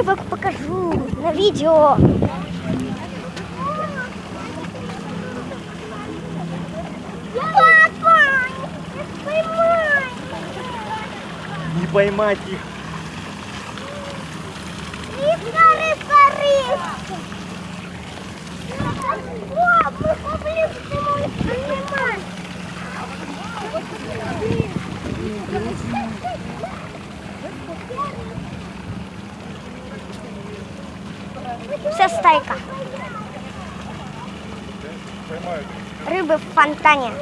рыбок покажу на видео. Папа, поймай. Не поймать их. Рыбка, рыбка, рыбка. Вся стайка. Рыбы в фонтане.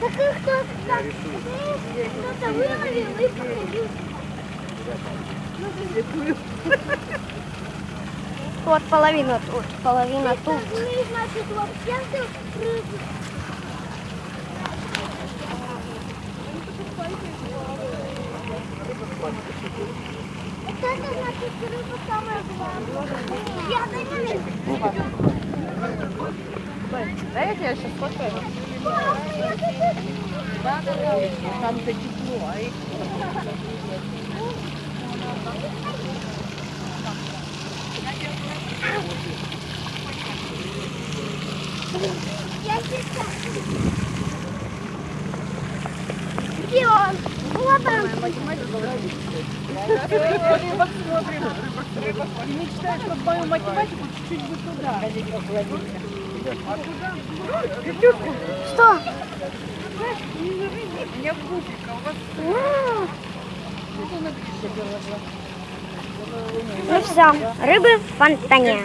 Так их кто-то выловил и покрутил. Вот половина тут, половина тут. главная. Я сейчас сфоткаю. Да, да, да. Там-то тепло, а их... Где он? Вот он. Рыбок смотрим. Рыбок. И мечтаю, чтобы мою математику чуть-чуть бы туда. Что? У меня пупика, у вас Ну все, рыбы в фонтане.